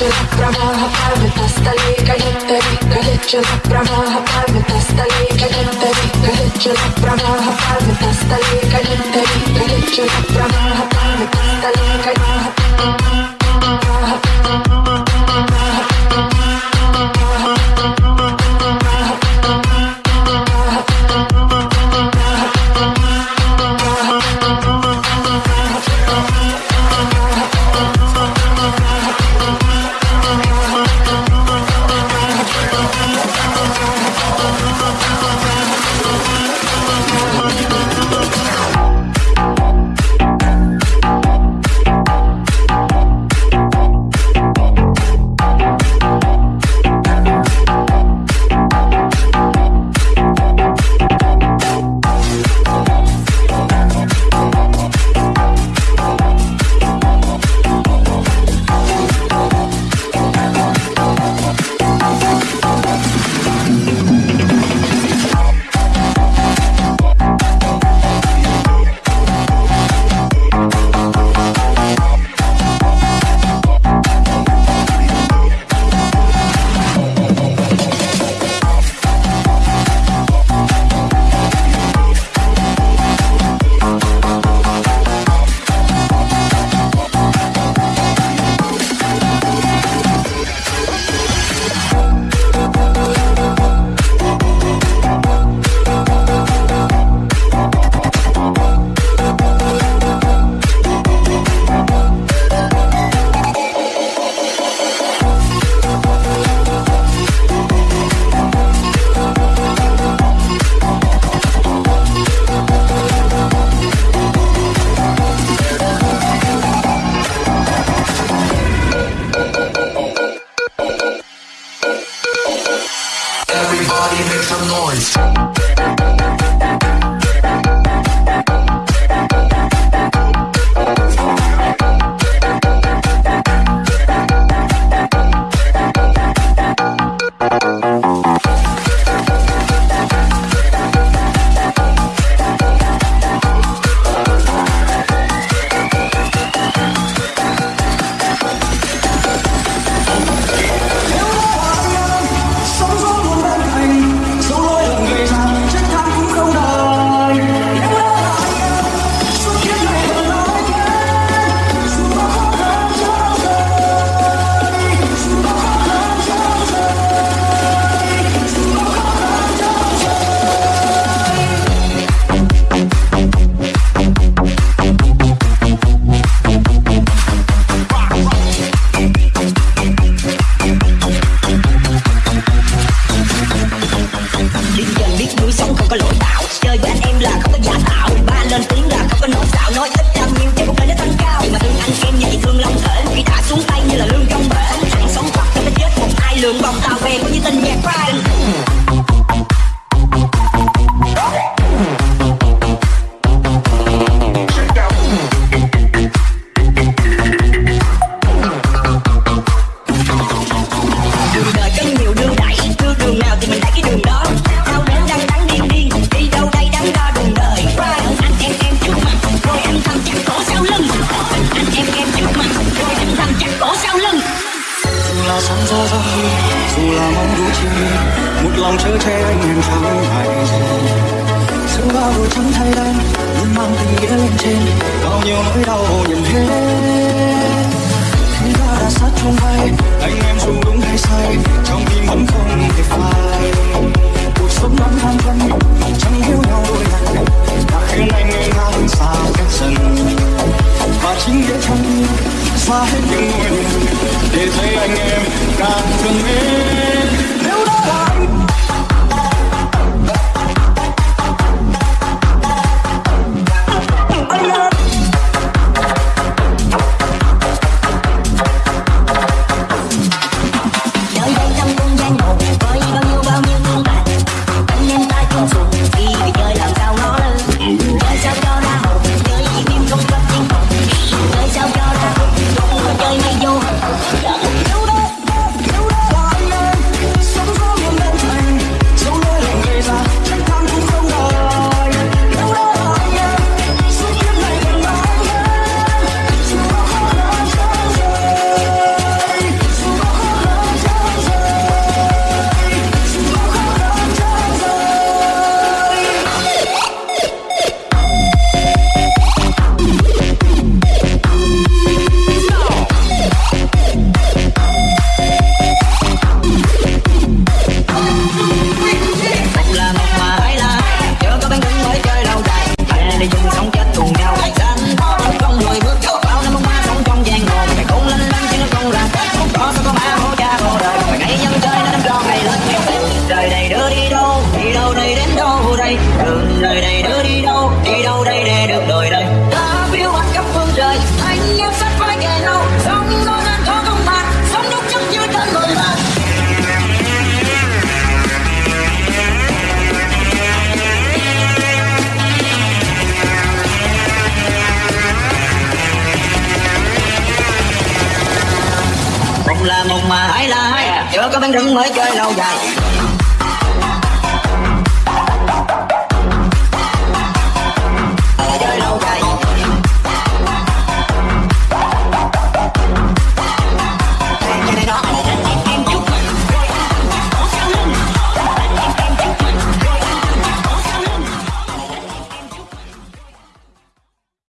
प्रवाह पार्वतस्थले गणन्तरि गलज्जल प्रवाह पार्वतस्थले गणन्तरि गलज्जल प्रवाह पार्वतस्थले गणन्तरि गलज्जल là không có giả tạo. Ba lên tiếng là không có nói xạo. Nói ít làm nhiều chứ cuộc đời nó tăng cao. Mà thương anh khen vậy thương long thể khi đã xuống tay như là lương trong bể. Hàng sống hoặc cho nó chết một ai lượng vòng tao về có như tình nhạc pride sáng ra ra hơn dù là mong đủ chi một lòng chờ che anh em tháng ngày sự bao đồ trắng thay đen, luôn mang tình nghĩa lên trên, bao nhiêu nỗi đau nhận hết chúng ta đã sát trong tay, anh em dù đúng hay sai. có bán rừng mới chơi lâu dài.